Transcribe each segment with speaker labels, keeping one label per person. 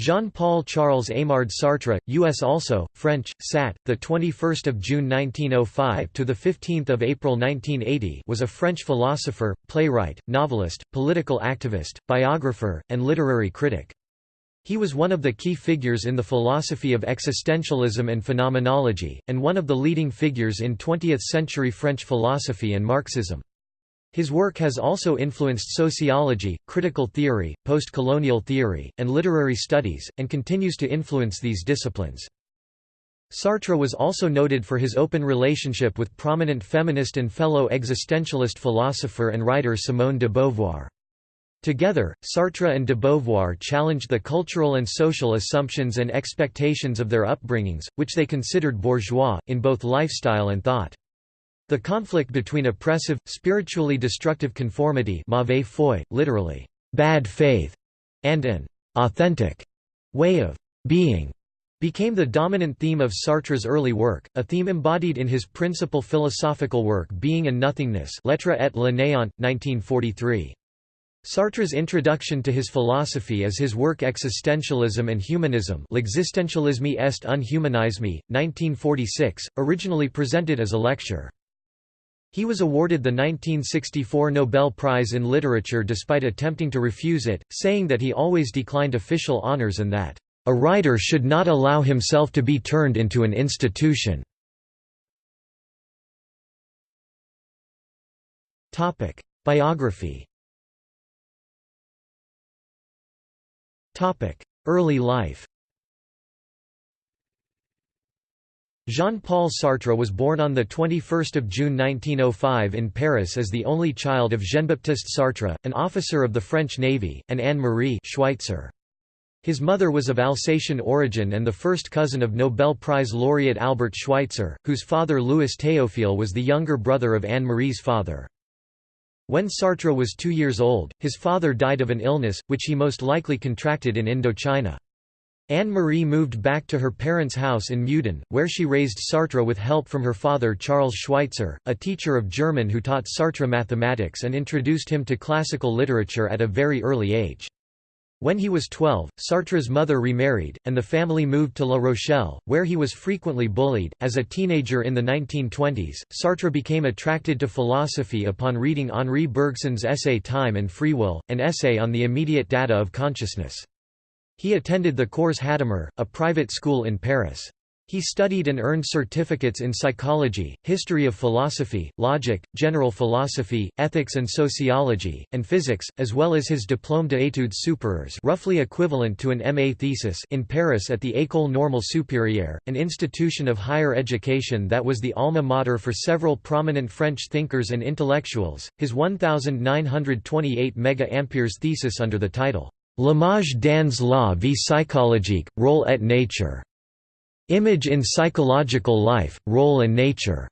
Speaker 1: Jean-Paul Charles Aymard Sartre, U.S. also, French, Sat, the 21st of June 1905 to the 15th of April 1980, was a French philosopher, playwright, novelist, political activist, biographer, and literary critic. He was one of the key figures in the philosophy of existentialism and phenomenology, and one of the leading figures in 20th-century French philosophy and Marxism. His work has also influenced sociology, critical theory, post-colonial theory, and literary studies, and continues to influence these disciplines. Sartre was also noted for his open relationship with prominent feminist and fellow existentialist philosopher and writer Simone de Beauvoir. Together, Sartre and de Beauvoir challenged the cultural and social assumptions and expectations of their upbringings, which they considered bourgeois, in both lifestyle and thought. The conflict between oppressive, spiritually destructive conformity mauvaise foi, literally, bad faith, and an authentic way of being became the dominant theme of Sartre's early work, a theme embodied in his principal philosophical work Being and Nothingness L'être et le néant, 1943. Sartre's introduction to his philosophy is his work Existentialism and Humanism L'existentialisme est un humanisme, 1946, originally presented as a lecture. He was awarded the 1964 Nobel Prize in Literature despite attempting to refuse it, saying that he always declined official honors and that, "...a writer should not allow himself to be turned into an institution." Biography Early life Jean-Paul Sartre was born on 21 June 1905 in Paris as the only child of Jean-Baptiste Sartre, an officer of the French Navy, and Anne-Marie Schweitzer. His mother was of Alsatian origin and the first cousin of Nobel Prize laureate Albert Schweitzer, whose father Louis Théophile was the younger brother of Anne-Marie's father. When Sartre was two years old, his father died of an illness, which he most likely contracted in Indochina. Anne-Marie moved back to her parents' house in Meudon, where she raised Sartre with help from her father Charles Schweitzer, a teacher of German who taught Sartre mathematics and introduced him to classical literature at a very early age. When he was 12, Sartre's mother remarried, and the family moved to La Rochelle, where he was frequently bullied. As a teenager in the 1920s, Sartre became attracted to philosophy upon reading Henri Bergson's essay Time and Free Will, an essay on the immediate data of consciousness. He attended the Cours Hadamard, a private school in Paris. He studied and earned certificates in psychology, history of philosophy, logic, general philosophy, ethics and sociology, and physics, as well as his Diplôme d'études supérieures roughly equivalent to an MA thesis in Paris at the École Normale Supérieure, an institution of higher education that was the alma mater for several prominent French thinkers and intellectuals. His 1928 mega-amperes thesis under the title L'image dans la vie psychologique, rôle et nature. Image in psychological life, role and nature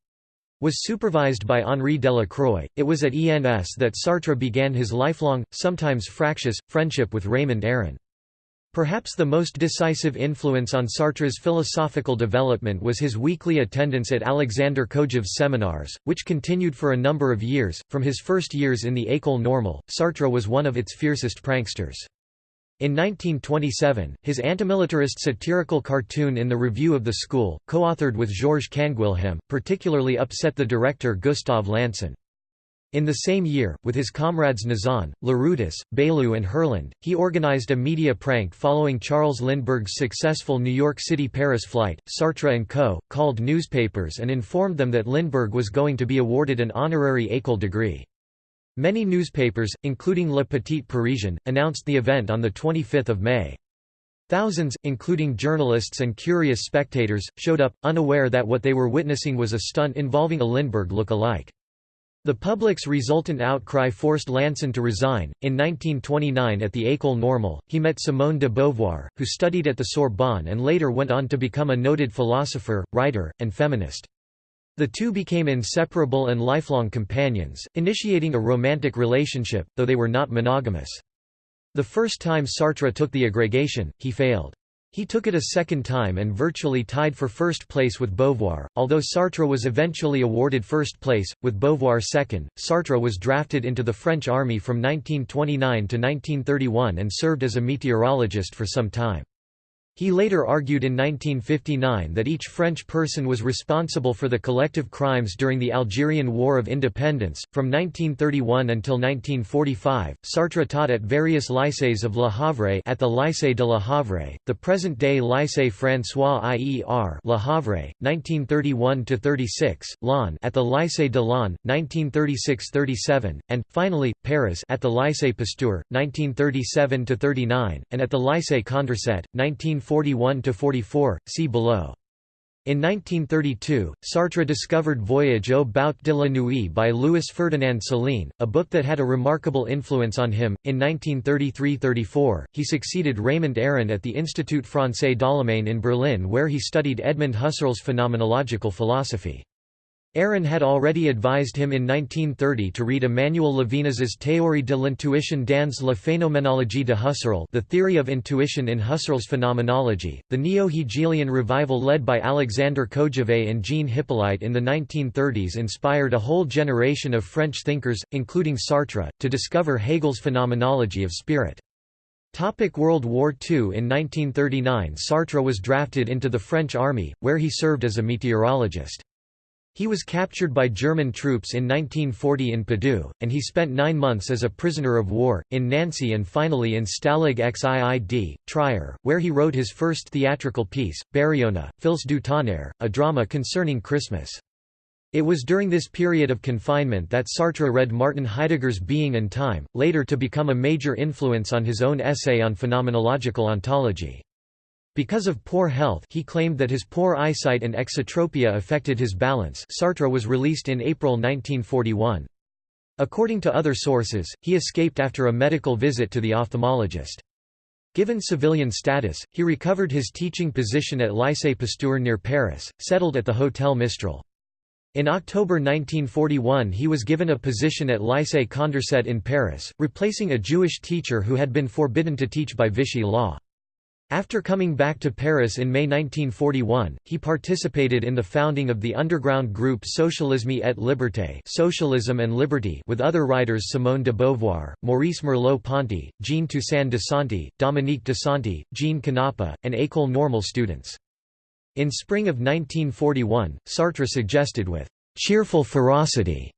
Speaker 1: was supervised by Henri Delacroix. It was at ENS that Sartre began his lifelong, sometimes fractious, friendship with Raymond Aron. Perhaps the most decisive influence on Sartre's philosophical development was his weekly attendance at Alexander Kojève's seminars, which continued for a number of years. From his first years in the École Normale, Sartre was one of its fiercest pranksters. In 1927, his antimilitarist satirical cartoon in the Review of the School, co-authored with Georges Canguilhem, particularly upset the director Gustave Lanson. In the same year, with his comrades Nizan, Larroutis, Baillou and Herland, he organized a media prank following Charles Lindbergh's successful New York City-Paris flight. Sartre and Co. called newspapers and informed them that Lindbergh was going to be awarded an honorary École degree. Many newspapers, including Le Petit Parisien, announced the event on 25 May. Thousands, including journalists and curious spectators, showed up, unaware that what they were witnessing was a stunt involving a Lindbergh look-alike. The public's resultant outcry forced Lanson to resign. In 1929 at the École Normale, he met Simone de Beauvoir, who studied at the Sorbonne and later went on to become a noted philosopher, writer, and feminist. The two became inseparable and lifelong companions, initiating a romantic relationship, though they were not monogamous. The first time Sartre took the agrégation, he failed. He took it a second time and virtually tied for first place with Beauvoir, although Sartre was eventually awarded first place, with Beauvoir second. Sartre was drafted into the French army from 1929 to 1931 and served as a meteorologist for some time. He later argued in 1959 that each French person was responsible for the collective crimes during the Algerian War of Independence. From 1931 until 1945, Sartre taught at various lycées of Le Havre at the Lycée de Le Havre, the present-day Lycée François IER Le Havre, 1931 to 36, Laon at the Lycée de Laon, 1936-37, and finally Paris at the Lycée Pasteur, 1937 to 39, and at the Lycée Condorcet, 19 41–44, see below. In 1932, Sartre discovered Voyage au bout de la nuit by Louis Ferdinand Céline, a book that had a remarkable influence on him. In 1933–34, he succeeded Raymond Aron at the Institut Français d'Allemagne in Berlin where he studied Edmund Husserl's phenomenological philosophy. Aron had already advised him in 1930 to read Emmanuel Levinas's Théorie de l'intuition dans la phénoménologie de Husserl The Theory of Intuition in Husserl's Phenomenology. The neo-Hegelian revival led by Alexander Kojève and Jean Hyppolite in the 1930s inspired a whole generation of French thinkers, including Sartre, to discover Hegel's phenomenology of spirit. Topic World War II In 1939 Sartre was drafted into the French army, where he served as a meteorologist. He was captured by German troops in 1940 in Padoux, and he spent nine months as a prisoner of war, in Nancy and finally in Stalag Xiid, Trier, where he wrote his first theatrical piece, Bariona, Fils du Tonnerre, a drama concerning Christmas. It was during this period of confinement that Sartre read Martin Heidegger's Being and Time, later to become a major influence on his own essay on phenomenological ontology. Because of poor health he claimed that his poor eyesight and exotropia affected his balance Sartre was released in April 1941. According to other sources, he escaped after a medical visit to the ophthalmologist. Given civilian status, he recovered his teaching position at Lycée Pasteur near Paris, settled at the Hotel Mistral. In October 1941 he was given a position at Lycée Condorcet in Paris, replacing a Jewish teacher who had been forbidden to teach by Vichy law. After coming back to Paris in May 1941, he participated in the founding of the underground group Socialisme et Liberté Socialism and Liberty with other writers Simone de Beauvoir, Maurice Merleau-Ponty, Jean Toussaint Desanti, Dominique Desanti, Jean Kanapa, and École Normale students. In spring of 1941, Sartre suggested with «cheerful ferocity»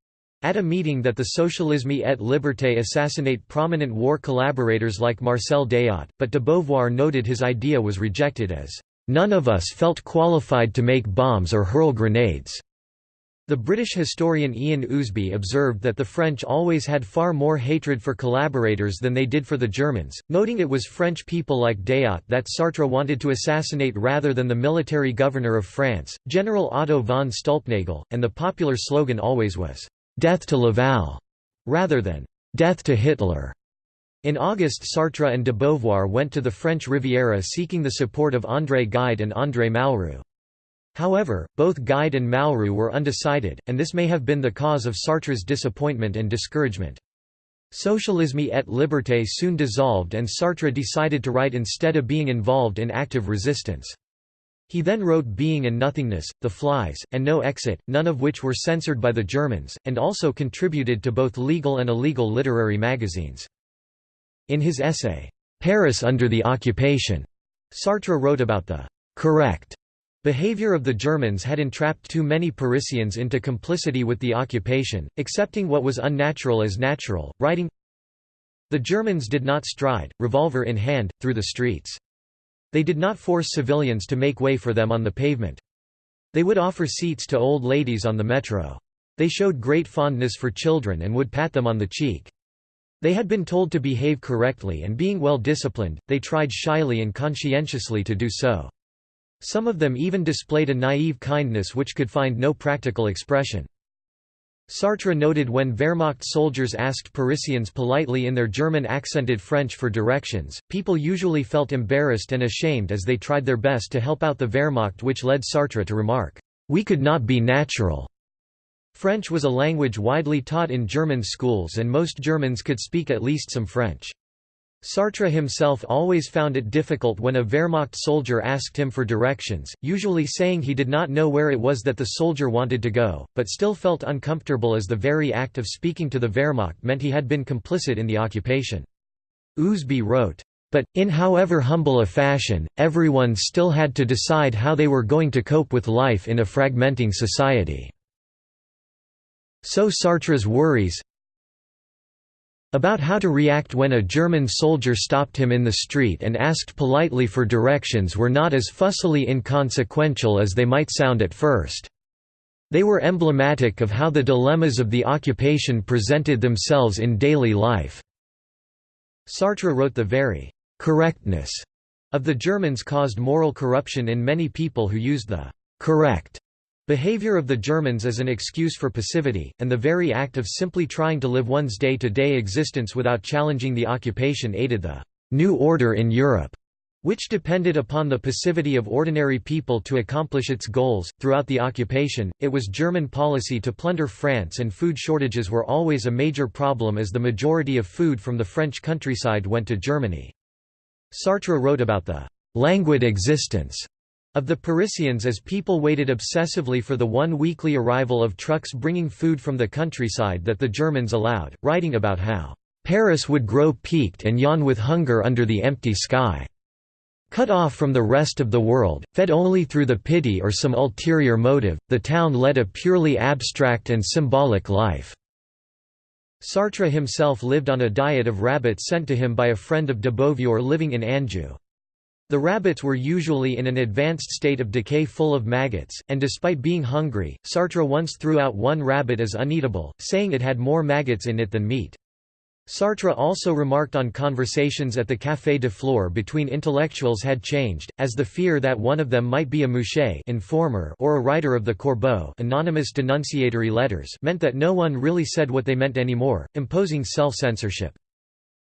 Speaker 1: At a meeting that the Socialisme et Liberté assassinate prominent war collaborators like Marcel Déat, but de Beauvoir noted his idea was rejected as, "...none of us felt qualified to make bombs or hurl grenades." The British historian Ian Ousby observed that the French always had far more hatred for collaborators than they did for the Germans, noting it was French people like Déat that Sartre wanted to assassinate rather than the military governor of France, General Otto von Stülpnagel, and the popular slogan always was, death to Laval, rather than death to Hitler. In August Sartre and de Beauvoir went to the French Riviera seeking the support of André Gide and André Malraux. However, both Gide and Malraux were undecided, and this may have been the cause of Sartre's disappointment and discouragement. Socialisme et Liberté soon dissolved and Sartre decided to write instead of being involved in active resistance. He then wrote Being and Nothingness, The Flies, and No Exit, none of which were censored by the Germans, and also contributed to both legal and illegal literary magazines. In his essay, Paris under the Occupation, Sartre wrote about the correct behavior of the Germans had entrapped too many Parisians into complicity with the occupation, accepting what was unnatural as natural, writing, The Germans did not stride, revolver in hand, through the streets. They did not force civilians to make way for them on the pavement. They would offer seats to old ladies on the metro. They showed great fondness for children and would pat them on the cheek. They had been told to behave correctly and being well disciplined, they tried shyly and conscientiously to do so. Some of them even displayed a naive kindness which could find no practical expression. Sartre noted when Wehrmacht soldiers asked Parisians politely in their German-accented French for directions, people usually felt embarrassed and ashamed as they tried their best to help out the Wehrmacht which led Sartre to remark, "'We could not be natural." French was a language widely taught in German schools and most Germans could speak at least some French. Sartre himself always found it difficult when a Wehrmacht soldier asked him for directions, usually saying he did not know where it was that the soldier wanted to go, but still felt uncomfortable as the very act of speaking to the Wehrmacht meant he had been complicit in the occupation. Ousby wrote, But, in however humble a fashion, everyone still had to decide how they were going to cope with life in a fragmenting society. So Sartre's worries about how to react when a German soldier stopped him in the street and asked politely for directions were not as fussily inconsequential as they might sound at first. They were emblematic of how the dilemmas of the occupation presented themselves in daily life. Sartre wrote the very «correctness» of the Germans caused moral corruption in many people who used the «correct» behavior of the Germans as an excuse for passivity, and the very act of simply trying to live one's day-to-day -day existence without challenging the occupation aided the «new order in Europe» which depended upon the passivity of ordinary people to accomplish its goals. Throughout the occupation, it was German policy to plunder France, and food shortages were always a major problem as the majority of food from the French countryside went to Germany. Sartre wrote about the languid existence of the Parisians as people waited obsessively for the one weekly arrival of trucks bringing food from the countryside that the Germans allowed, writing about how Paris would grow peaked and yawn with hunger under the empty sky. Cut off from the rest of the world, fed only through the pity or some ulterior motive, the town led a purely abstract and symbolic life. Sartre himself lived on a diet of rabbits sent to him by a friend of de Beauvoir living in Anjou. The rabbits were usually in an advanced state of decay full of maggots, and despite being hungry, Sartre once threw out one rabbit as uneatable, saying it had more maggots in it than meat. Sartre also remarked on conversations at the Café de Flore between intellectuals had changed, as the fear that one of them might be a mouché informer or a writer of the Corbeau anonymous denunciatory letters meant that no one really said what they meant anymore, imposing self-censorship.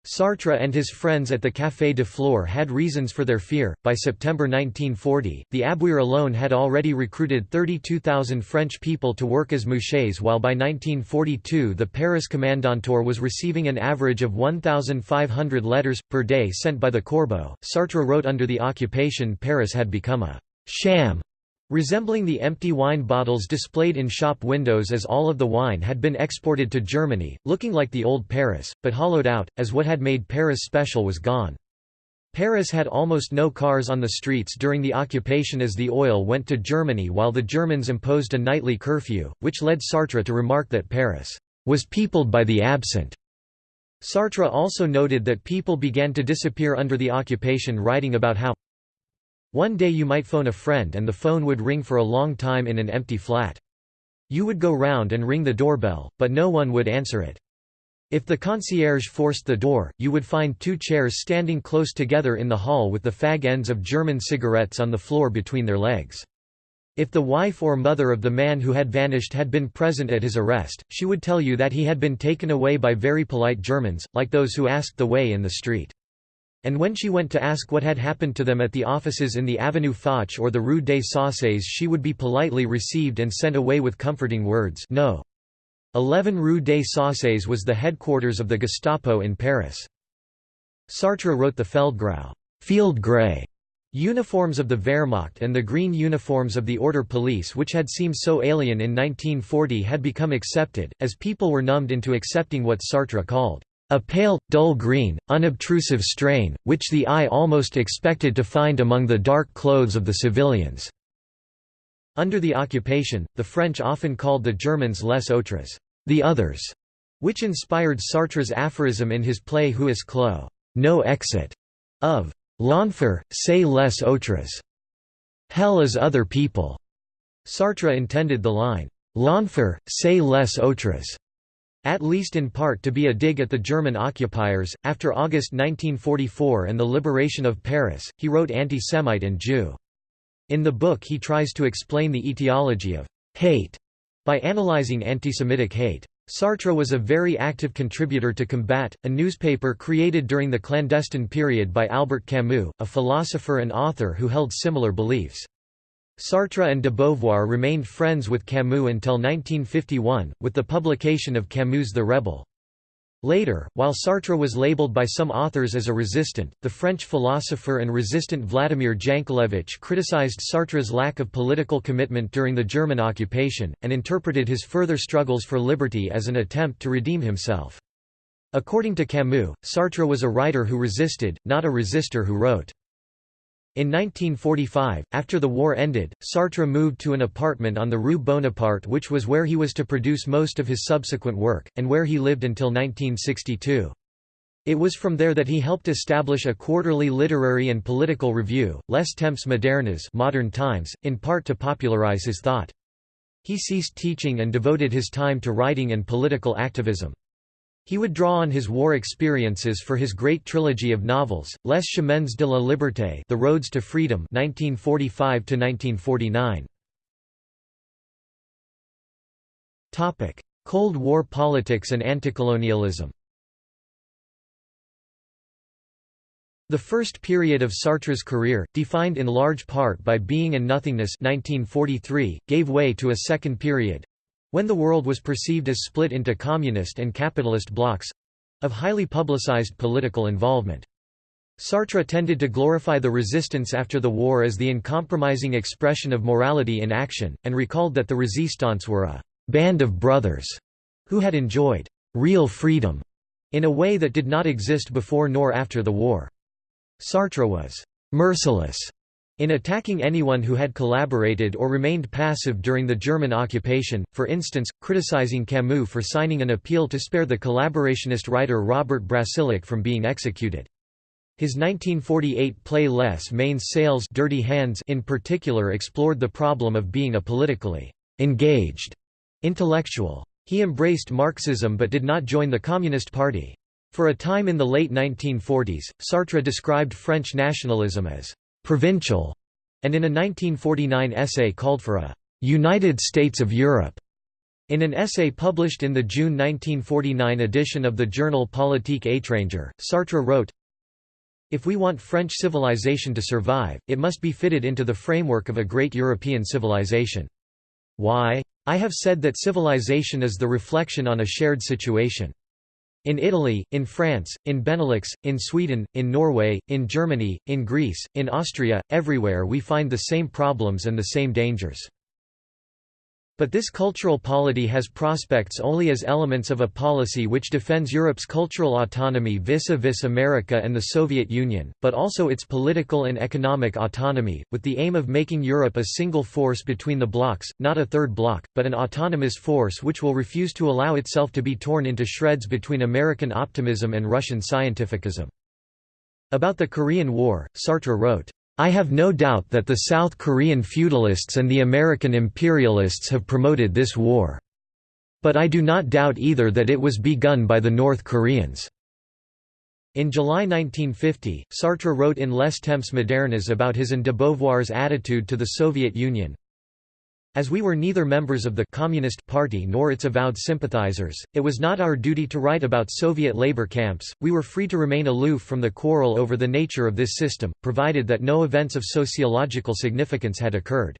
Speaker 1: Sartre and his friends at the Café de Flore had reasons for their fear. By September 1940, the Abwehr alone had already recruited 32,000 French people to work as mouchés, while by 1942 the Paris Kommandantur was receiving an average of 1,500 letters per day sent by the Corbeau. Sartre wrote under the occupation Paris had become a sham Resembling the empty wine bottles displayed in shop windows as all of the wine had been exported to Germany, looking like the old Paris, but hollowed out, as what had made Paris special was gone. Paris had almost no cars on the streets during the occupation as the oil went to Germany while the Germans imposed a nightly curfew, which led Sartre to remark that Paris was peopled by the absent. Sartre also noted that people began to disappear under the occupation writing about how one day you might phone a friend and the phone would ring for a long time in an empty flat. You would go round and ring the doorbell, but no one would answer it. If the concierge forced the door, you would find two chairs standing close together in the hall with the fag ends of German cigarettes on the floor between their legs. If the wife or mother of the man who had vanished had been present at his arrest, she would tell you that he had been taken away by very polite Germans, like those who asked the way in the street. And when she went to ask what had happened to them at the offices in the Avenue Foch or the Rue des Saussayes she would be politely received and sent away with comforting words no. 11 Rue des Saussayes was the headquarters of the Gestapo in Paris. Sartre wrote the Feldgrau field gray uniforms of the Wehrmacht and the green uniforms of the Order Police which had seemed so alien in 1940 had become accepted, as people were numbed into accepting what Sartre called a pale, dull green, unobtrusive strain, which the eye almost expected to find among the dark clothes of the civilians. Under the occupation, the French often called the Germans les autres, the others, which inspired Sartre's aphorism in his play Huis clos, no exit, of l'enfer, c'est les autres. Hell is other people. Sartre intended the line, l'enfer, c'est les autres at least in part to be a dig at the German occupiers. After August 1944 and the liberation of Paris, he wrote Anti-Semite and Jew. In the book he tries to explain the etiology of hate by analyzing antisemitic hate. Sartre was a very active contributor to Combat, a newspaper created during the clandestine period by Albert Camus, a philosopher and author who held similar beliefs. Sartre and de Beauvoir remained friends with Camus until 1951, with the publication of Camus' The Rebel. Later, while Sartre was labeled by some authors as a resistant, the French philosopher and resistant Vladimir Jankelevich criticized Sartre's lack of political commitment during the German occupation, and interpreted his further struggles for liberty as an attempt to redeem himself. According to Camus, Sartre was a writer who resisted, not a resistor who wrote. In 1945, after the war ended, Sartre moved to an apartment on the Rue Bonaparte which was where he was to produce most of his subsequent work, and where he lived until 1962. It was from there that he helped establish a quarterly literary and political review, Les Temps modernes modern times, in part to popularize his thought. He ceased teaching and devoted his time to writing and political activism. He would draw on his war experiences for his great trilogy of novels, Les Chemins de la Liberté The Roads to Freedom 1945–1949. Cold War politics and anticolonialism The first period of Sartre's career, defined in large part by Being and Nothingness 1943, gave way to a second period, when the world was perceived as split into communist and capitalist blocs—of highly publicized political involvement. Sartre tended to glorify the resistance after the war as the uncompromising expression of morality in action, and recalled that the resistants were a «band of brothers» who had enjoyed «real freedom» in a way that did not exist before nor after the war. Sartre was «merciless» In attacking anyone who had collaborated or remained passive during the German occupation, for instance, criticizing Camus for signing an appeal to spare the collaborationist writer Robert Brasillach from being executed. His 1948 play Les Mains Sales Dirty Hands in particular explored the problem of being a politically engaged intellectual. He embraced Marxism but did not join the Communist Party. For a time in the late 1940s, Sartre described French nationalism as provincial, and in a 1949 essay called for a United States of Europe. In an essay published in the June 1949 edition of the journal Politique étrangère, Sartre wrote, If we want French civilization to survive, it must be fitted into the framework of a great European civilization. Why? I have said that civilization is the reflection on a shared situation. In Italy, in France, in Benelux, in Sweden, in Norway, in Germany, in Greece, in Austria, everywhere we find the same problems and the same dangers. But this cultural polity has prospects only as elements of a policy which defends Europe's cultural autonomy vis-a-vis -vis America and the Soviet Union, but also its political and economic autonomy, with the aim of making Europe a single force between the blocs, not a third bloc, but an autonomous force which will refuse to allow itself to be torn into shreds between American optimism and Russian scientificism. About the Korean War, Sartre wrote, I have no doubt that the South Korean feudalists and the American imperialists have promoted this war. But I do not doubt either that it was begun by the North Koreans. In July 1950, Sartre wrote in Les Temps modernes about his and de Beauvoir's attitude to the Soviet Union, as we were neither members of the Communist Party nor its avowed sympathizers, it was not our duty to write about Soviet labor camps, we were free to remain aloof from the quarrel over the nature of this system, provided that no events of sociological significance had occurred.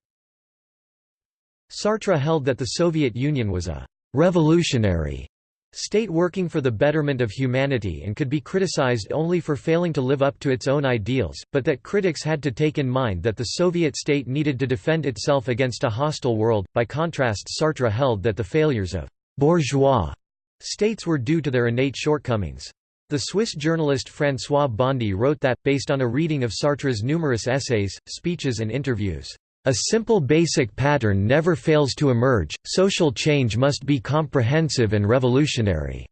Speaker 1: Sartre held that the Soviet Union was a «revolutionary» state working for the betterment of humanity and could be criticized only for failing to live up to its own ideals, but that critics had to take in mind that the Soviet state needed to defend itself against a hostile world. By contrast, Sartre held that the failures of bourgeois states were due to their innate shortcomings. The Swiss journalist François Bondy wrote that, based on a reading of Sartre's numerous essays, speeches and interviews, a simple basic pattern never fails to emerge, social change must be comprehensive and revolutionary."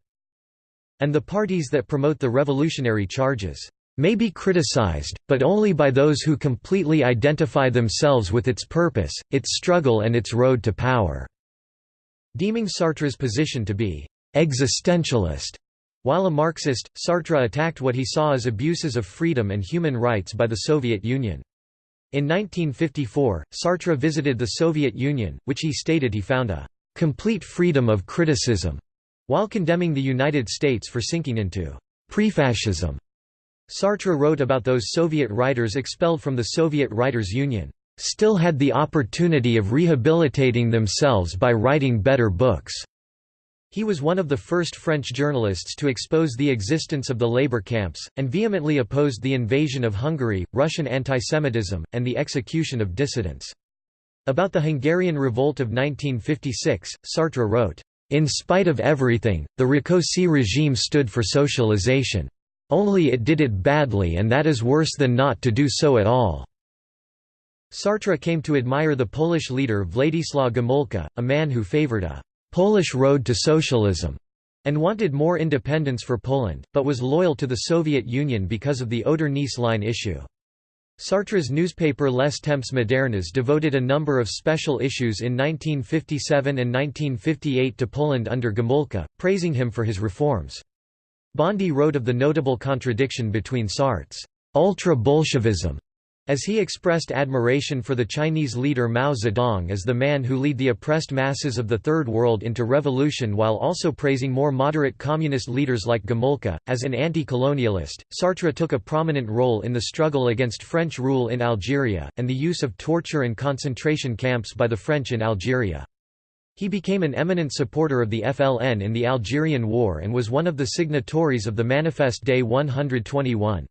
Speaker 1: And the parties that promote the revolutionary charges, "...may be criticized, but only by those who completely identify themselves with its purpose, its struggle and its road to power." Deeming Sartre's position to be «existentialist», while a Marxist, Sartre attacked what he saw as abuses of freedom and human rights by the Soviet Union. In 1954, Sartre visited the Soviet Union, which he stated he found a «complete freedom of criticism», while condemning the United States for sinking into «prefascism». Sartre wrote about those Soviet writers expelled from the Soviet Writers' Union, «still had the opportunity of rehabilitating themselves by writing better books». He was one of the first French journalists to expose the existence of the labor camps, and vehemently opposed the invasion of Hungary, Russian antisemitism, and the execution of dissidents. About the Hungarian Revolt of 1956, Sartre wrote, In spite of everything, the Rákosi regime stood for socialization. Only it did it badly and that is worse than not to do so at all." Sartre came to admire the Polish leader Władysław Gomulka, a man who favored a «Polish road to socialism» and wanted more independence for Poland, but was loyal to the Soviet Union because of the Oder-Neisse line issue. Sartre's newspaper Les Temps Modernes devoted a number of special issues in 1957 and 1958 to Poland under Gomulka, praising him for his reforms. Bondy wrote of the notable contradiction between Sartre's ultra-Bolshevism as he expressed admiration for the Chinese leader Mao Zedong as the man who lead the oppressed masses of the Third World into revolution while also praising more moderate communist leaders like Gomulka, as an anti-colonialist, Sartre took a prominent role in the struggle against French rule in Algeria, and the use of torture and concentration camps by the French in Algeria. He became an eminent supporter of the FLN in the Algerian War and was one of the signatories of the Manifeste des 121.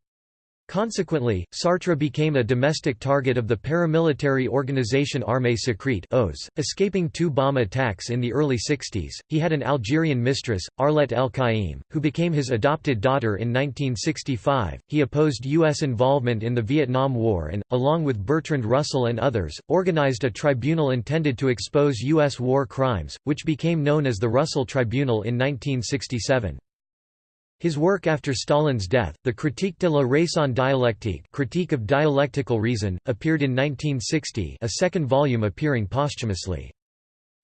Speaker 1: Consequently, Sartre became a domestic target of the paramilitary organization Armée Secrète escaping two bomb attacks in the early 60s. He had an Algerian mistress, Arlette Elkaïm, who became his adopted daughter in 1965. He opposed U.S. involvement in the Vietnam War and, along with Bertrand Russell and others, organized a tribunal intended to expose U.S. war crimes, which became known as the Russell Tribunal in 1967. His work after Stalin's death, the Critique de la raison dialectique Critique of Dialectical Reason, appeared in 1960 a second volume appearing posthumously.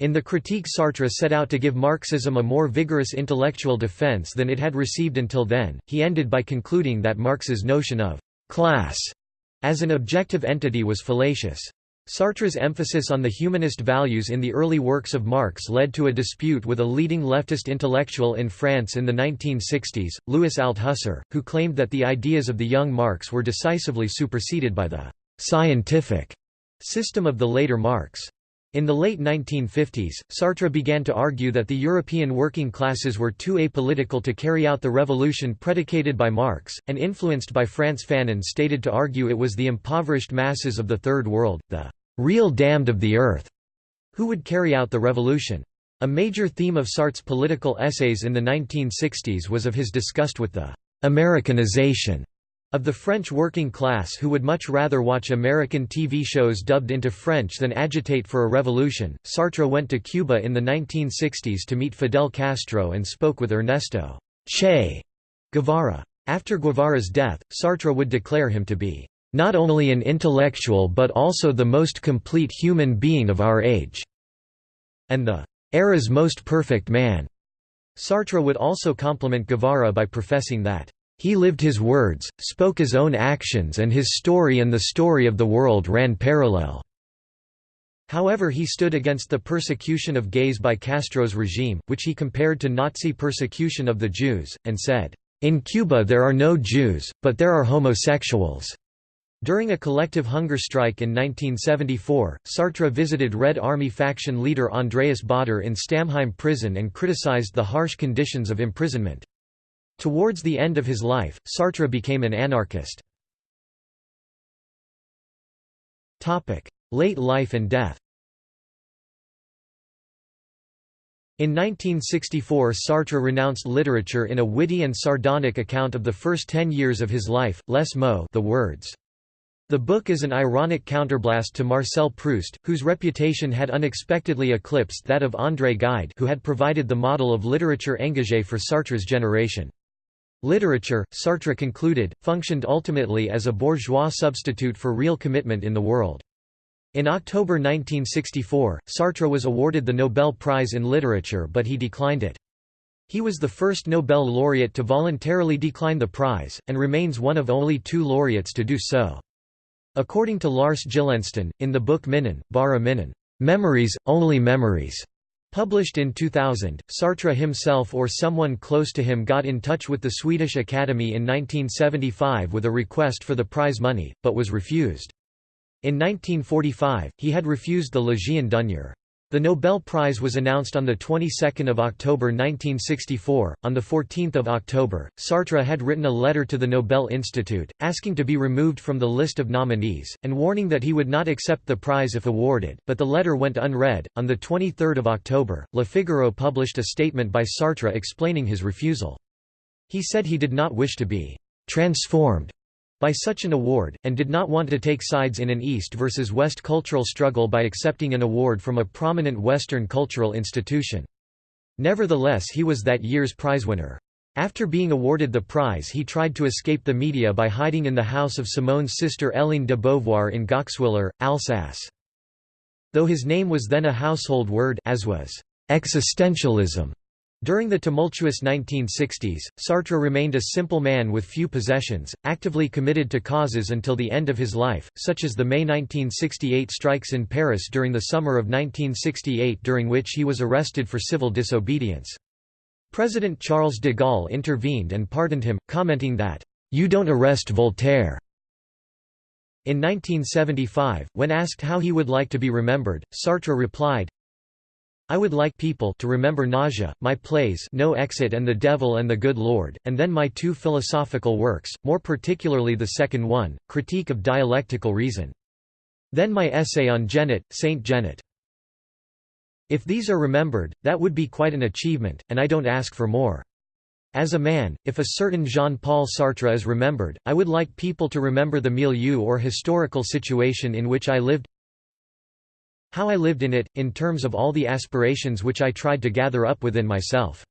Speaker 1: In the Critique Sartre set out to give Marxism a more vigorous intellectual defense than it had received until then. He ended by concluding that Marx's notion of «class» as an objective entity was fallacious. Sartre's emphasis on the humanist values in the early works of Marx led to a dispute with a leading leftist intellectual in France in the 1960s, Louis Althusser, who claimed that the ideas of the young Marx were decisively superseded by the «scientific» system of the later Marx. In the late 1950s, Sartre began to argue that the European working classes were too apolitical to carry out the revolution predicated by Marx, and influenced by Frantz Fanon stated to argue it was the impoverished masses of the Third World, the real damned of the earth, who would carry out the revolution. A major theme of Sartre's political essays in the 1960s was of his disgust with the «Americanization» of the French working class who would much rather watch American TV shows dubbed into French than agitate for a revolution. Sartre went to Cuba in the 1960s to meet Fidel Castro and spoke with Ernesto Che Guevara. After Guevara's death, Sartre would declare him to be not only an intellectual but also the most complete human being of our age", and the era's most perfect man. Sartre would also compliment Guevara by professing that, "...he lived his words, spoke his own actions and his story and the story of the world ran parallel." However he stood against the persecution of gays by Castro's regime, which he compared to Nazi persecution of the Jews, and said, "...in Cuba there are no Jews, but there are homosexuals." During a collective hunger strike in 1974, Sartre visited Red Army faction leader Andreas Baader in Stammheim prison and criticized the harsh conditions of imprisonment. Towards the end of his life, Sartre became an anarchist. Late life and death In 1964 Sartre renounced literature in a witty and sardonic account of the first ten years of his life, Les mots the words. The book is an ironic counterblast to Marcel Proust, whose reputation had unexpectedly eclipsed that of André Gide who had provided the model of literature engagée for Sartre's generation. Literature, Sartre concluded, functioned ultimately as a bourgeois substitute for real commitment in the world. In October 1964, Sartre was awarded the Nobel Prize in Literature but he declined it. He was the first Nobel laureate to voluntarily decline the prize, and remains one of only two laureates to do so. According to Lars Gyllensten, in the book Minnen, Bara Minnen, Memories, Only Memories, published in 2000, Sartre himself or someone close to him got in touch with the Swedish Academy in 1975 with a request for the prize money, but was refused. In 1945, he had refused the Legion d'honneur. The Nobel Prize was announced on the 22nd of October 1964. On the 14th of October, Sartre had written a letter to the Nobel Institute asking to be removed from the list of nominees and warning that he would not accept the prize if awarded, but the letter went unread. On the 23rd of October, Le Figaro published a statement by Sartre explaining his refusal. He said he did not wish to be transformed by such an award, and did not want to take sides in an East versus West cultural struggle by accepting an award from a prominent Western cultural institution. Nevertheless he was that year's prizewinner. After being awarded the prize he tried to escape the media by hiding in the house of Simone's sister Hélène de Beauvoir in Goxwiller, Alsace. Though his name was then a household word as was existentialism, during the tumultuous 1960s, Sartre remained a simple man with few possessions, actively committed to causes until the end of his life, such as the May 1968 strikes in Paris during the summer of 1968 during which he was arrested for civil disobedience. President Charles de Gaulle intervened and pardoned him, commenting that, "'You don't arrest Voltaire'". In 1975, when asked how he would like to be remembered, Sartre replied, I would like people to remember Nausea, my plays No Exit and The Devil and the Good Lord, and then my two philosophical works, more particularly the second one, Critique of Dialectical Reason. Then my essay on Genet, Saint Genet. If these are remembered, that would be quite an achievement, and I don't ask for more. As a man, if a certain Jean-Paul Sartre is remembered, I would like people to remember the milieu or historical situation in which I lived, how I lived in it, in terms of all the aspirations which I tried to gather up within myself.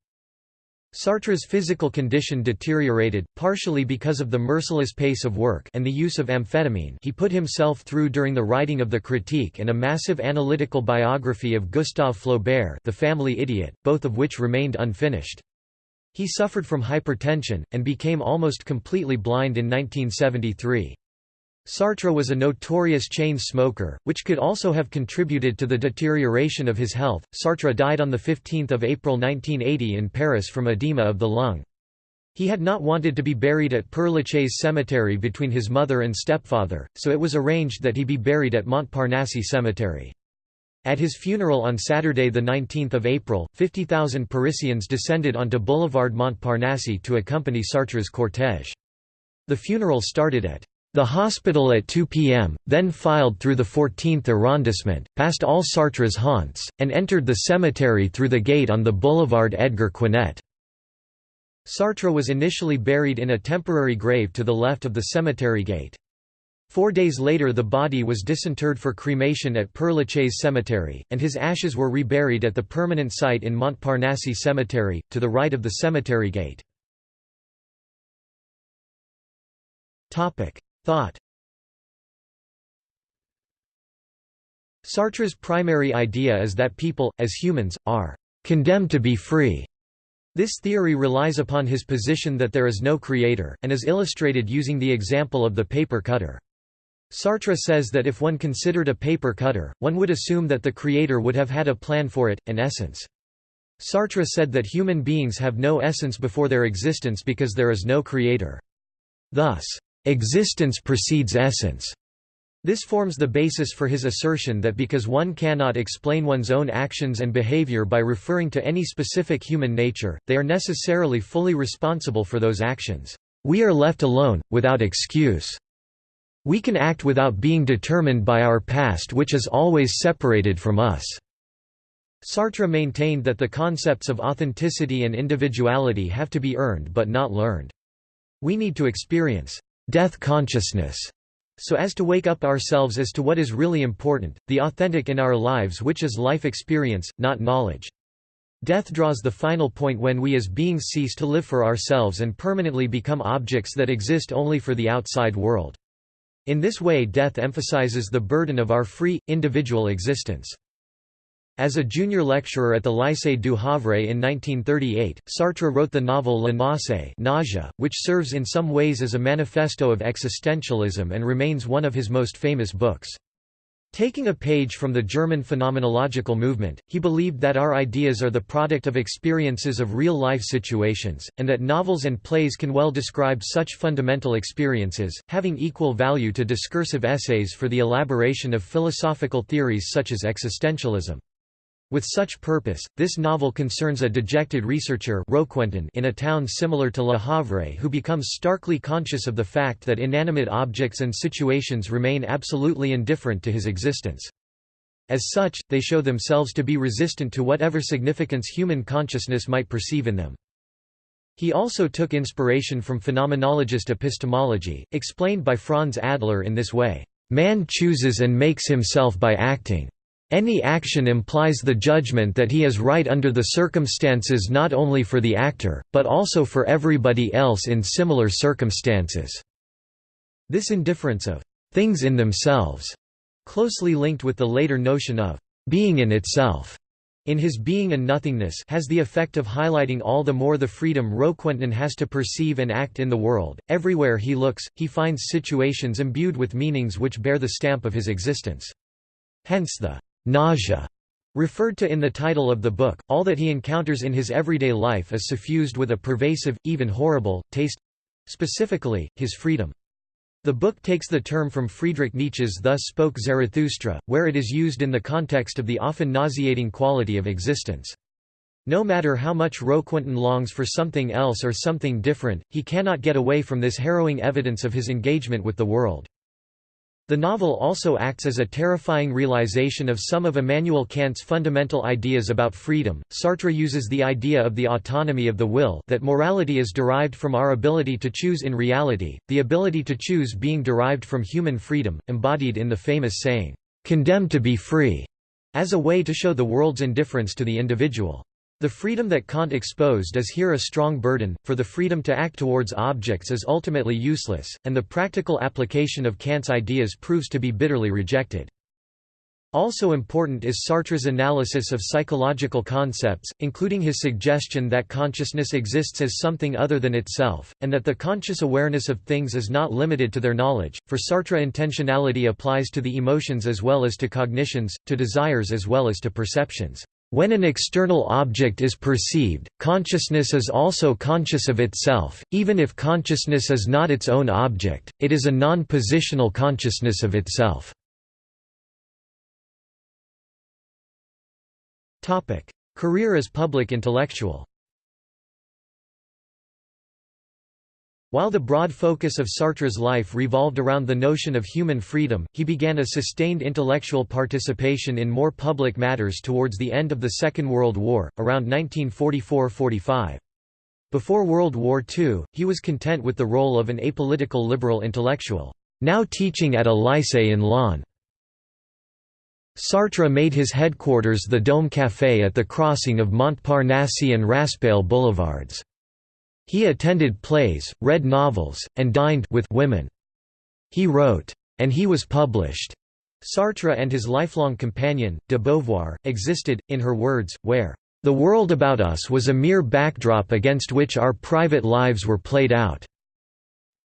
Speaker 1: Sartre's physical condition deteriorated, partially because of the merciless pace of work and the use of amphetamine he put himself through during the writing of the Critique and a massive analytical biography of Gustave Flaubert the family idiot, both of which remained unfinished. He suffered from hypertension, and became almost completely blind in 1973. Sartre was a notorious chain smoker, which could also have contributed to the deterioration of his health. Sartre died on 15 April 1980 in Paris from edema of the lung. He had not wanted to be buried at Père Lachaise cemetery between his mother and stepfather, so it was arranged that he be buried at Montparnasse cemetery. At his funeral on Saturday 19 April, 50,000 Parisians descended onto Boulevard Montparnasse to accompany Sartre's cortège. The funeral started at the hospital at 2 p.m., then filed through the 14th arrondissement, past all Sartre's haunts, and entered the cemetery through the gate on the boulevard Edgar Quinet. Sartre was initially buried in a temporary grave to the left of the cemetery gate. Four days later the body was disinterred for cremation at Père Cemetery, and his ashes were reburied at the permanent site in Montparnasse Cemetery, to the right of the cemetery gate. Thought Sartre's primary idea is that people, as humans, are condemned to be free. This theory relies upon his position that there is no creator, and is illustrated using the example of the paper cutter. Sartre says that if one considered a paper cutter, one would assume that the creator would have had a plan for it, an essence. Sartre said that human beings have no essence before their existence because there is no creator. Thus, Existence precedes essence. This forms the basis for his assertion that because one cannot explain one's own actions and behavior by referring to any specific human nature, they are necessarily fully responsible for those actions. We are left alone, without excuse. We can act without being determined by our past which is always separated from us." Sartre maintained that the concepts of authenticity and individuality have to be earned but not learned. We need to experience death consciousness, so as to wake up ourselves as to what is really important, the authentic in our lives which is life experience, not knowledge. Death draws the final point when we as beings cease to live for ourselves and permanently become objects that exist only for the outside world. In this way death emphasizes the burden of our free, individual existence. As a junior lecturer at the Lycée du Havre in 1938, Sartre wrote the novel La nausea, which serves in some ways as a manifesto of existentialism and remains one of his most famous books. Taking a page from the German phenomenological movement, he believed that our ideas are the product of experiences of real-life situations, and that novels and plays can well describe such fundamental experiences, having equal value to discursive essays for the elaboration of philosophical theories such as existentialism. With such purpose, this novel concerns a dejected researcher in a town similar to Le Havre who becomes starkly conscious of the fact that inanimate objects and situations remain absolutely indifferent to his existence. As such, they show themselves to be resistant to whatever significance human consciousness might perceive in them. He also took inspiration from phenomenologist epistemology, explained by Franz Adler in this way, "...man chooses and makes himself by acting." Any action implies the judgment that he is right under the circumstances not only for the actor, but also for everybody else in similar circumstances. This indifference of things in themselves, closely linked with the later notion of being in itself, in his being and nothingness has the effect of highlighting all the more the freedom Roquentin has to perceive and act in the world. Everywhere he looks, he finds situations imbued with meanings which bear the stamp of his existence. Hence the nausea referred to in the title of the book, all that he encounters in his everyday life is suffused with a pervasive, even horrible, taste—specifically, his freedom. The book takes the term from Friedrich Nietzsche's Thus Spoke Zarathustra, where it is used in the context of the often nauseating quality of existence. No matter how much Roquentin longs for something else or something different, he cannot get away from this harrowing evidence of his engagement with the world. The novel also acts as a terrifying realization of some of Immanuel Kant's fundamental ideas about freedom. Sartre uses the idea of the autonomy of the will that morality is derived from our ability to choose in reality, the ability to choose being derived from human freedom, embodied in the famous saying, "condemned to be free", as a way to show the world's indifference to the individual. The freedom that Kant exposed is here a strong burden, for the freedom to act towards objects is ultimately useless, and the practical application of Kant's ideas proves to be bitterly rejected. Also important is Sartre's analysis of psychological concepts, including his suggestion that consciousness exists as something other than itself, and that the conscious awareness of things is not limited to their knowledge. For Sartre, intentionality applies to the emotions as well as to cognitions, to desires as well as to perceptions. When an external object is perceived, consciousness is also conscious of itself, even if consciousness is not its own object, it is a non-positional consciousness of itself. Career as public intellectual While the broad focus of Sartre's life revolved around the notion of human freedom, he began a sustained intellectual participation in more public matters towards the end of the Second World War, around 1944–45. Before World War II, he was content with the role of an apolitical liberal intellectual, now teaching at a lycée in Laon. Sartre made his headquarters the Dôme Café at the crossing of Montparnasse and Raspail boulevards. He attended plays, read novels, and dined with women. He wrote, and he was published. Sartre and his lifelong companion, de Beauvoir, existed, in her words, where the world about us was a mere backdrop against which our private lives were played out.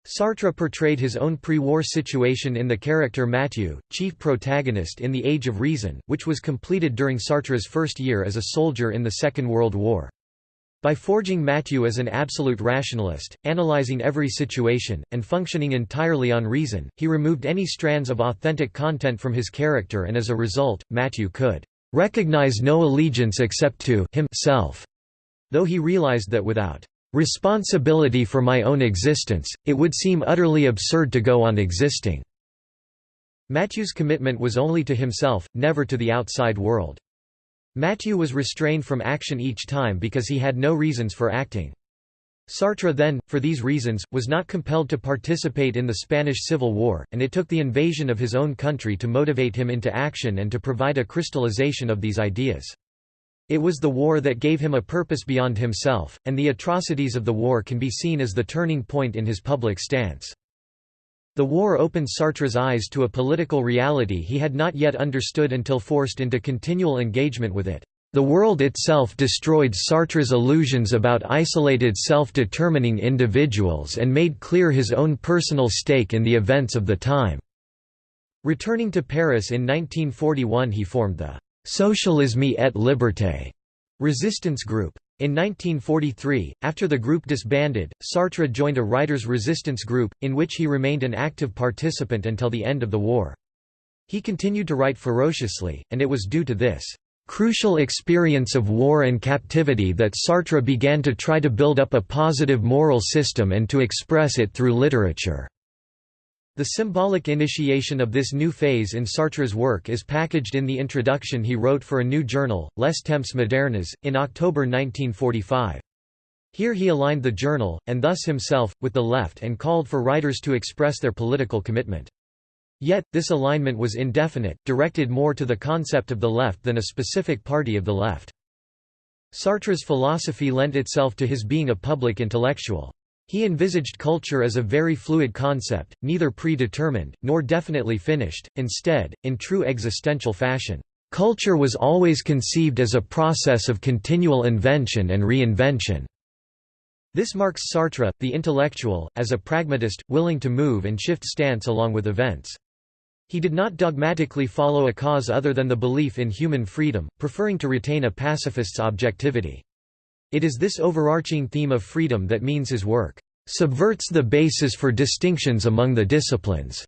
Speaker 1: Sartre portrayed his own pre-war situation in the character Mathieu, chief protagonist in The Age of Reason, which was completed during Sartre's first year as a soldier in the Second World War. By forging Mathieu as an absolute rationalist, analyzing every situation, and functioning entirely on reason, he removed any strands of authentic content from his character and as a result, Mathieu could recognize no allegiance except to himself, though he realized that without responsibility for my own existence, it would seem utterly absurd to go on existing." Mathieu's commitment was only to himself, never to the outside world. Mathieu was restrained from action each time because he had no reasons for acting. Sartre then, for these reasons, was not compelled to participate in the Spanish Civil War, and it took the invasion of his own country to motivate him into action and to provide a crystallization of these ideas. It was the war that gave him a purpose beyond himself, and the atrocities of the war can be seen as the turning point in his public stance. The war opened Sartre's eyes to a political reality he had not yet understood until forced into continual engagement with it. The world itself destroyed Sartre's illusions about isolated self-determining individuals and made clear his own personal stake in the events of the time. Returning to Paris in 1941 he formed the «Socialisme et Liberté» resistance group. In 1943, after the group disbanded, Sartre joined a writers' resistance group, in which he remained an active participant until the end of the war. He continued to write ferociously, and it was due to this crucial experience of war and captivity that Sartre began to try to build up a positive moral system and to express it through literature. The symbolic initiation of this new phase in Sartre's work is packaged in the introduction he wrote for a new journal, Les Temps modernes, in October 1945. Here he aligned the journal, and thus himself, with the left and called for writers to express their political commitment. Yet, this alignment was indefinite, directed more to the concept of the left than a specific party of the left. Sartre's philosophy lent itself to his being a public intellectual. He envisaged culture as a very fluid concept, neither predetermined, nor definitely finished, instead, in true existential fashion, "...culture was always conceived as a process of continual invention and reinvention." This marks Sartre, the intellectual, as a pragmatist, willing to move and shift stance along with events. He did not dogmatically follow a cause other than the belief in human freedom, preferring to retain a pacifist's objectivity. It is this overarching theme of freedom that means his work subverts the basis for distinctions among the disciplines.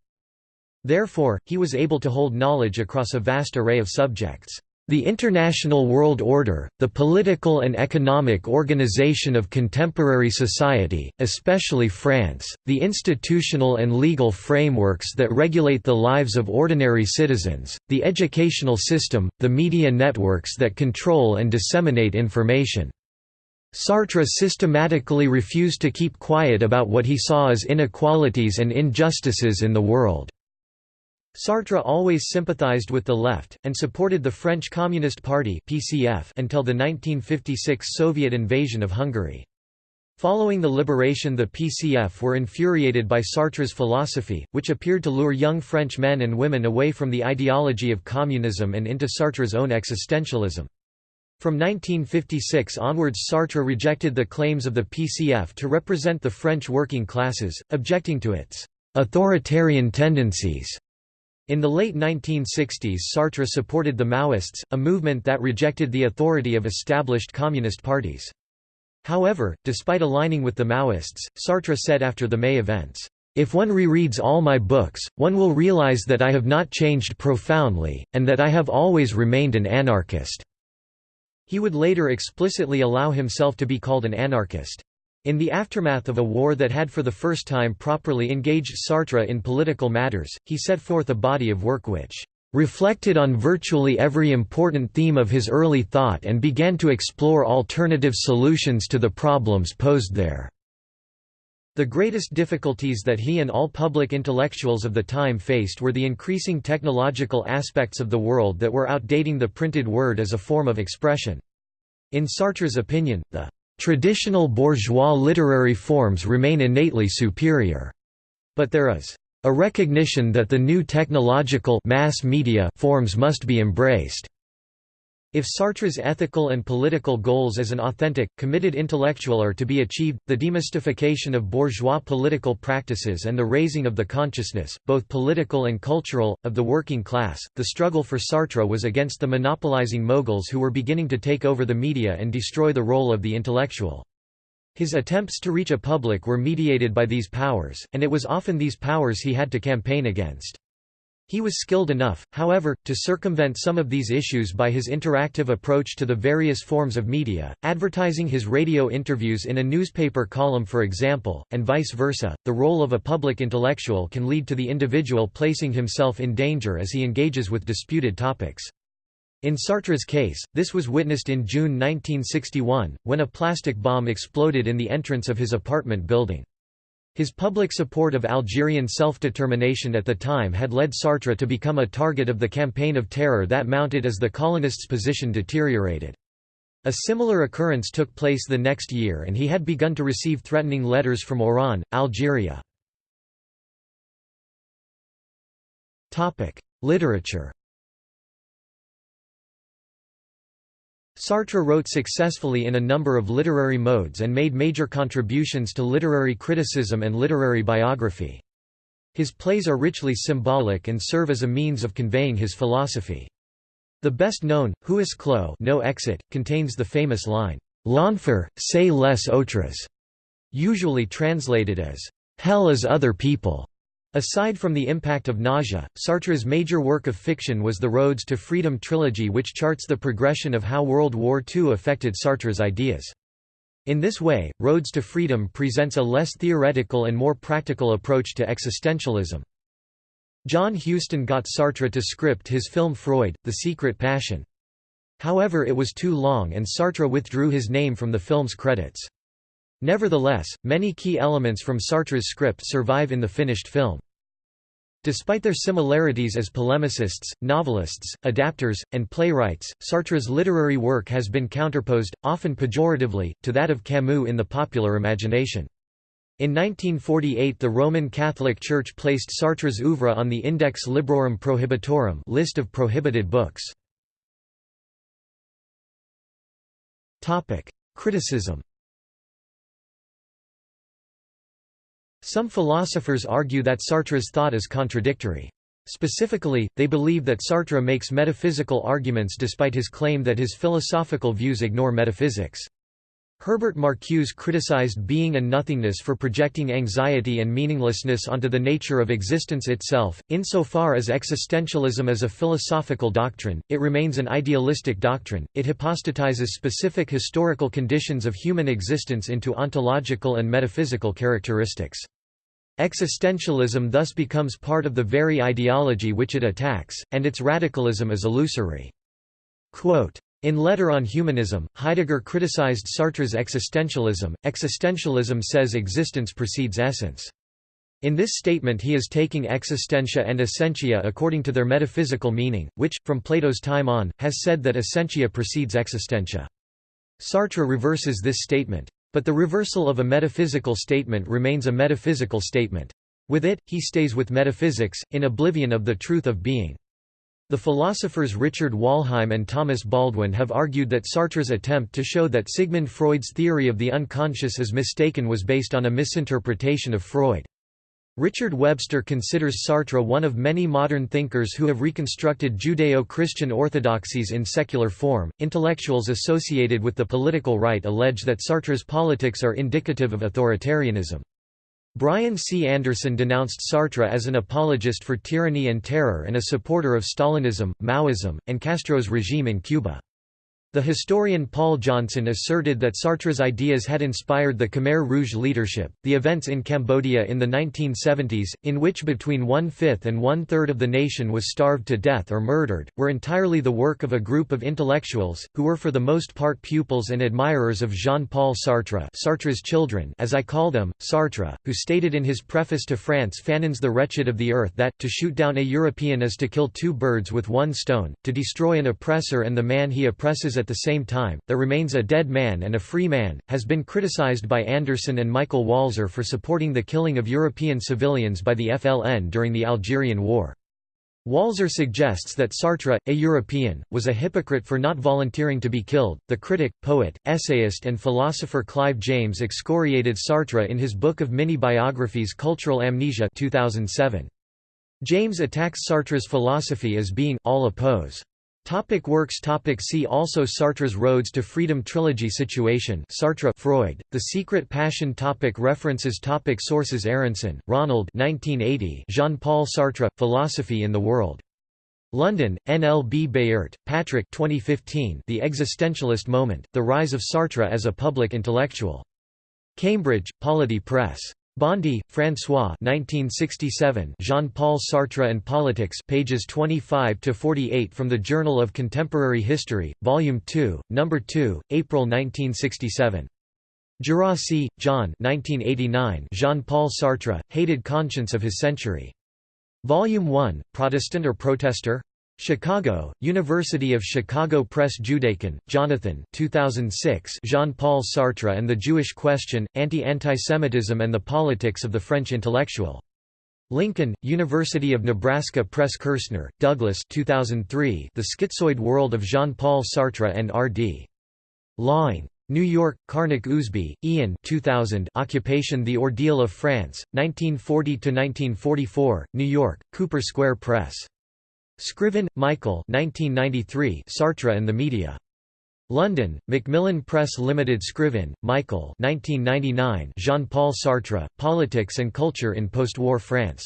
Speaker 1: Therefore, he was able to hold knowledge across a vast array of subjects. The international world order, the political and economic organization of contemporary society, especially France, the institutional and legal frameworks that regulate the lives of ordinary citizens, the educational system, the media networks that control and disseminate information. Sartre systematically refused to keep quiet about what he saw as inequalities and injustices in the world. Sartre always sympathized with the left, and supported the French Communist Party PCF until the 1956 Soviet invasion of Hungary. Following the liberation the PCF were infuriated by Sartre's philosophy, which appeared to lure young French men and women away from the ideology of communism and into Sartre's own existentialism. From 1956 onwards Sartre rejected the claims of the PCF to represent the French working classes, objecting to its «authoritarian tendencies» In the late 1960s Sartre supported the Maoists, a movement that rejected the authority of established communist parties. However, despite aligning with the Maoists, Sartre said after the May events, "...if one rereads all my books, one will realize that I have not changed profoundly, and that I have always remained an anarchist." He would later explicitly allow himself to be called an anarchist. In the aftermath of a war that had for the first time properly engaged Sartre in political matters, he set forth a body of work which reflected on virtually every important theme of his early thought and began to explore alternative solutions to the problems posed there. The greatest difficulties that he and all public intellectuals of the time faced were the increasing technological aspects of the world that were outdating the printed word as a form of expression. In Sartre's opinion, the Traditional bourgeois literary forms remain innately superior. But there is a recognition that the new technological mass media forms must be embraced. If Sartre's ethical and political goals as an authentic, committed intellectual are to be achieved, the demystification of bourgeois political practices and the raising of the consciousness, both political and cultural, of the working class, the struggle for Sartre was against the monopolizing moguls who were beginning to take over the media and destroy the role of the intellectual. His attempts to reach a public were mediated by these powers, and it was often these powers he had to campaign against. He was skilled enough, however, to circumvent some of these issues by his interactive approach to the various forms of media, advertising his radio interviews in a newspaper column for example, and vice versa. The role of a public intellectual can lead to the individual placing himself in danger as he engages with disputed topics. In Sartre's case, this was witnessed in June 1961, when a plastic bomb exploded in the entrance of his apartment building. His public support of Algerian self-determination at the time had led Sartre to become a target of the campaign of terror that mounted as the colonists' position deteriorated. A similar occurrence took place the next year and he had begun to receive threatening letters from Oran, Algeria. Literature Sartre wrote successfully in a number of literary modes and made major contributions to literary criticism and literary biography. His plays are richly symbolic and serve as a means of conveying his philosophy. The best known, Huis Clos no exit, contains the famous line, L'enfer, c'est les autres, usually translated as, Hell is other people, Aside from the impact of Nausea, Sartre's major work of fiction was the Roads to Freedom trilogy which charts the progression of how World War II affected Sartre's ideas. In this way, Roads to Freedom presents a less theoretical and more practical approach to existentialism. John Huston got Sartre to script his film Freud, The Secret Passion. However it was too long and Sartre withdrew his name from the film's credits. Nevertheless, many key elements from Sartre's script survive in the finished film. Despite their similarities as polemicists, novelists, adapters, and playwrights, Sartre's literary work has been counterposed, often pejoratively, to that of Camus in the popular imagination. In 1948 the Roman Catholic Church placed Sartre's oeuvre on the Index Librorum Prohibitorum list of prohibited books. Criticism Some philosophers argue that Sartre's thought is contradictory. Specifically, they believe that Sartre makes metaphysical arguments despite his claim that his philosophical views ignore metaphysics. Herbert Marcuse criticized being and nothingness for projecting anxiety and meaninglessness onto the nature of existence itself. Insofar as existentialism is a philosophical doctrine, it remains an idealistic doctrine, it hypostatizes specific historical conditions of human existence into ontological and metaphysical characteristics. Existentialism thus becomes part of the very ideology which it attacks, and its radicalism is illusory. Quote, in Letter on Humanism, Heidegger criticized Sartre's existentialism. Existentialism says existence precedes essence. In this statement he is taking existentia and essentia according to their metaphysical meaning, which, from Plato's time on, has said that essentia precedes existentia. Sartre reverses this statement. But the reversal of a metaphysical statement remains a metaphysical statement. With it, he stays with metaphysics, in oblivion of the truth of being. The philosophers Richard Wollheim and Thomas Baldwin have argued that Sartre's attempt to show that Sigmund Freud's theory of the unconscious is mistaken was based on a misinterpretation of Freud. Richard Webster considers Sartre one of many modern thinkers who have reconstructed Judeo Christian orthodoxies in secular form. Intellectuals associated with the political right allege that Sartre's politics are indicative of authoritarianism. Brian C. Anderson denounced Sartre as an apologist for tyranny and terror and a supporter of Stalinism, Maoism, and Castro's regime in Cuba. The historian Paul Johnson asserted that Sartre's ideas had inspired the Khmer Rouge leadership. The events in Cambodia in the 1970s, in which between one fifth and one third of the nation was starved to death or murdered, were entirely the work of a group of intellectuals, who were for the most part pupils and admirers of Jean Paul Sartre, Sartre's children, as I call them, Sartre, who stated in his preface to Frantz Fanon's The Wretched of the Earth that, to shoot down a European is to kill two birds with one stone, to destroy an oppressor and the man he oppresses at at the same time, there remains a dead man and a free man, has been criticized by Anderson and Michael Walzer for supporting the killing of European civilians by the FLN during the Algerian War. Walzer suggests that Sartre, a European, was a hypocrite for not volunteering to be killed. The critic, poet, essayist, and philosopher Clive James excoriated Sartre in his book of mini biographies Cultural Amnesia 2007. James attacks Sartre's philosophy as being all oppose Topic works. Topic See also Sartre's Roads to Freedom trilogy Situation. Sartre Freud, The Secret Passion. Topic References. Topic Sources. Aronson, Ronald 1980 Jean-Paul Sartre, Philosophy in the World. London, NLB Baert, Patrick 2015 The Existentialist Moment, The Rise of Sartre as a Public Intellectual. Cambridge, Polity Press. Bondy, François 1967 Jean-Paul Sartre and Politics pages 25–48 from the Journal of Contemporary History, Volume 2, No. 2, April 1967. Gerassi, John 1989 Jean-Paul Sartre, Hated Conscience of His Century. Volume 1, Protestant or Protester? Chicago, University of Chicago Press Judaken, Jonathan 2006 Jean-Paul Sartre and the Jewish Question, Anti-Antisemitism and the Politics of the French Intellectual. Lincoln, University of Nebraska Press Kirsner, Douglas 2003 The Schizoid World of Jean-Paul Sartre and R.D. Laing. New York, Karnac-Ousby, Ian 2000 Occupation The Ordeal of France, 1940–1944, New York, Cooper Square Press. Scriven, Michael 1993 Sartre and the Media. London, Macmillan Press Limited Scriven, Michael 1999 Jean-Paul Sartre, Politics and Culture in Post-War France.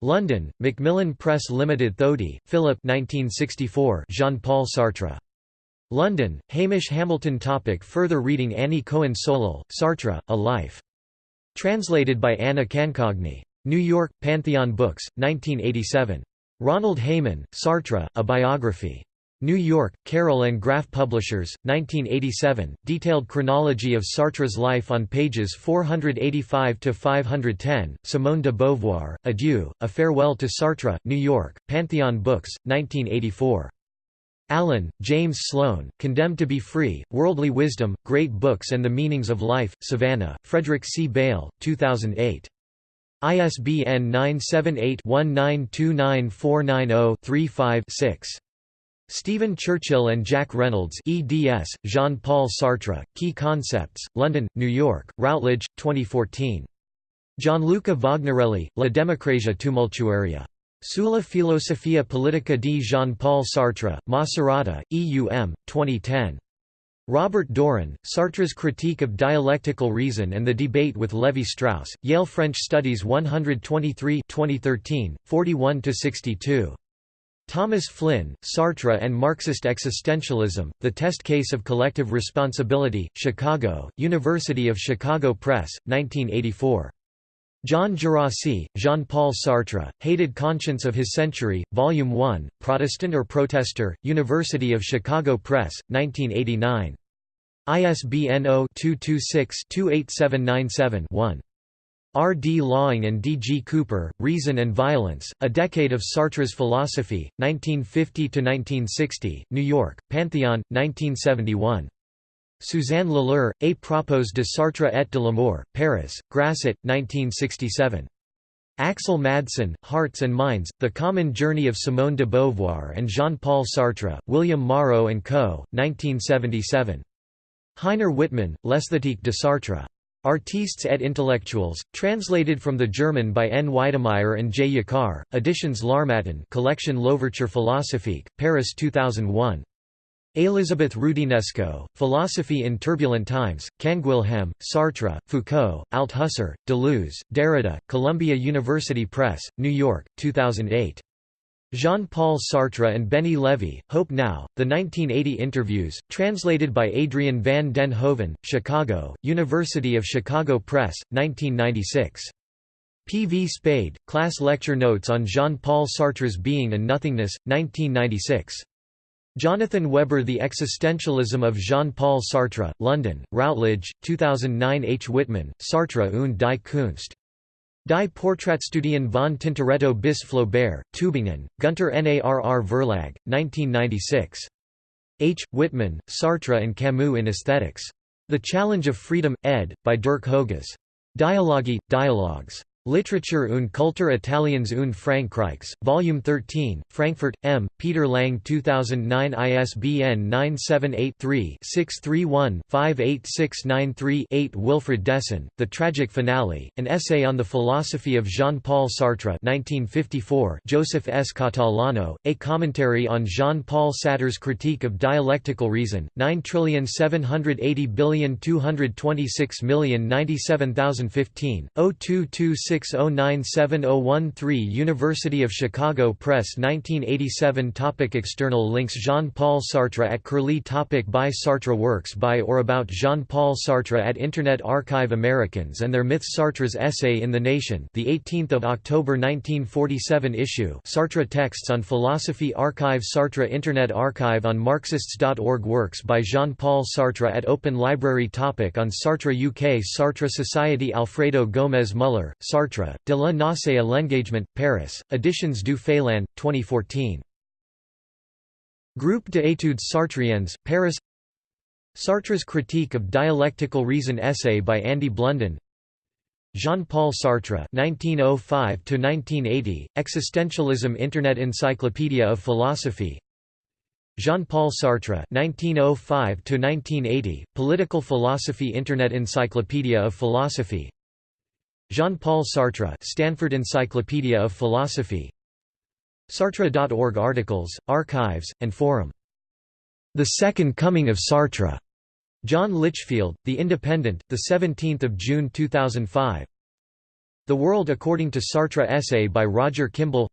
Speaker 1: London, Macmillan Press Limited Thody, Philip 1964 Jean-Paul Sartre. London, Hamish Hamilton Topic Further reading Annie Cohen Solal, Sartre, A Life. Translated by Anna Cancogni. New York, Pantheon Books, 1987. Ronald Hayman, Sartre, A Biography. New York, Carroll and Graf Publishers, 1987, detailed chronology of Sartre's life on pages 485–510, Simone de Beauvoir, Adieu, A Farewell to Sartre, New York, Pantheon Books, 1984. Allen, James Sloan, Condemned to be Free, Worldly Wisdom, Great Books and the Meanings of Life, Savannah, Frederick C. Beil, 2008. ISBN 978 19294990 35 6. Stephen Churchill and Jack Reynolds eds, Jean-Paul Sartre, Key Concepts, London, New York, Routledge, 2014. Gianluca Vagnarelli, La democrazia tumultuaria. Sulla filosofia politica di Jean-Paul Sartre, Macerata, EUM, 2010. Robert Doran, Sartre's Critique of Dialectical Reason and the Debate with Levi-Strauss, Yale French Studies 123 2013, 41–62. Thomas Flynn, Sartre and Marxist Existentialism, The Test Case of Collective Responsibility, Chicago, University of Chicago Press, 1984. John Gerassi, Jean-Paul Sartre, Hated Conscience of His Century, Volume 1, Protestant or Protester, University of Chicago Press, 1989. ISBN 0-226-28797-1. R. D. Laing and D. G. Cooper, Reason and Violence, A Decade of Sartre's Philosophy, 1950–1960, New York, Pantheon, 1971. Suzanne Lilar, A propos de Sartre et de l'amour, Paris, Grasset, 1967. Axel Madsen, Hearts and Minds, The Common Journey of Simone de Beauvoir and Jean-Paul Sartre, William Morrow & Co., 1977. Heiner Wittmann, L'esthétique de Sartre. Artistes et intellectuels, translated from the German by N. Weidemeyer and J. Yakar, Editions L'Harmattan Collection L'Ouverture Philosophique, Paris 2001. Elisabeth Roudinesco, Philosophy in Turbulent Times, Canguilhem, Sartre, Foucault, Althusser, Deleuze, Derrida, Columbia University Press, New York, 2008. Jean-Paul Sartre and Benny Levy, Hope Now, The 1980 Interviews, translated by Adrian van den Hoven, Chicago, University of Chicago Press, 1996. P. V. Spade, Class Lecture Notes on Jean-Paul Sartre's Being and Nothingness, 1996. Jonathan Webber The Existentialism of Jean-Paul Sartre, London, Routledge, 2009 H. Wittmann, Sartre und die Kunst. Die Porträtstudien von Tintoretto bis Flaubert, Tübingen, Gunter Narr Verlag, 1996. H. Wittmann, Sartre and Camus in Aesthetics. The Challenge of Freedom, ed., by Dirk Hoeges. Dialogi, Dialogues. Literature und Kultur Italiens und Frankreichs, Volume 13, Frankfurt, M. Peter Lang 2009 ISBN 978-3-631-58693-8 Wilfred Desan, The Tragic Finale, An Essay on the Philosophy of Jean-Paul Sartre 1954 Joseph S. Catalano, A Commentary on Jean-Paul Sartre's Critique of Dialectical Reason, 9780226097015, 0226 6097013 University of Chicago Press 1987 topic External links Jean-Paul Sartre at Curlie topic By Sartre Works by or about Jean-Paul Sartre at Internet Archive Americans and Their Myths Sartre's Essay in the Nation the 18th of October 1947 issue. Sartre Texts on Philosophy Archive Sartre Internet Archive on Marxists.org Works by Jean-Paul Sartre at Open Library topic On Sartre UK Sartre Society Alfredo Gomez Muller, Sartre Sartre, de la nausée à l'engagement, Paris, Editions du Félin, 2014. Groupe d'études sartriennes, Paris. Sartre's Critique of Dialectical Reason essay by Andy Blunden. Jean-Paul Sartre 1905–1980, Existentialism Internet Encyclopedia of Philosophy. Jean-Paul Sartre 1905–1980, Political Philosophy Internet Encyclopedia of Philosophy Jean-Paul Sartre Stanford Encyclopedia of Philosophy Sartre.org articles, archives, and forum. The Second Coming of Sartre. John Lichfield, The Independent, 17 June 2005 The World According to Sartre essay by Roger Kimball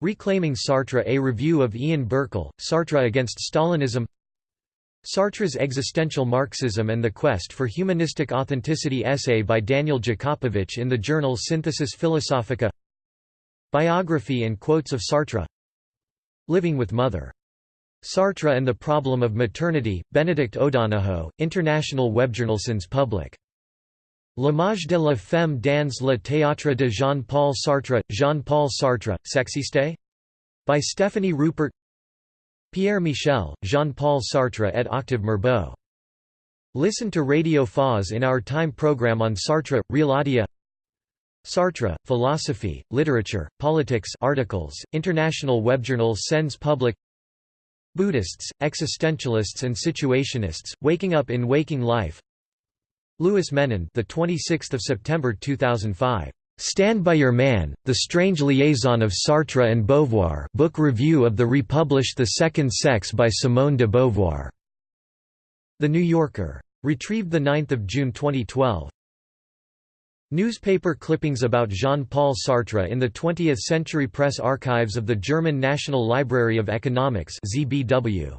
Speaker 1: Reclaiming Sartre A review of Ian Birchall, Sartre against Stalinism Sartre's Existential Marxism and the Quest for Humanistic Authenticity essay by Daniel Jakopovich in the journal Synthesis Philosophica Biography and quotes of Sartre Living with Mother. Sartre and the Problem of Maternity, Benedict O'Donohoe, International Webjournal Sens Public. L'image de la femme dans le théâtre de Jean-Paul Sartre, Jean-Paul Sartre, Sexiste? By Stephanie Rupert Pierre Michel, Jean-Paul Sartre et Octave Mirbeau. Listen to Radio 4's in our time program on Sartre, Realadia Sartre, Philosophy, Literature, Politics articles, International Webjournal Sens Public Buddhists, Existentialists and Situationists, Waking Up in Waking Life. Louis Menand the 26th of September 2005 Stand by Your Man, The Strange Liaison of Sartre and Beauvoir book review of the republished The Second Sex by Simone de Beauvoir. The New Yorker. Retrieved 9 June 2012. Newspaper clippings about Jean-Paul Sartre in the 20th Century Press Archives of the German National Library of Economics ZBW.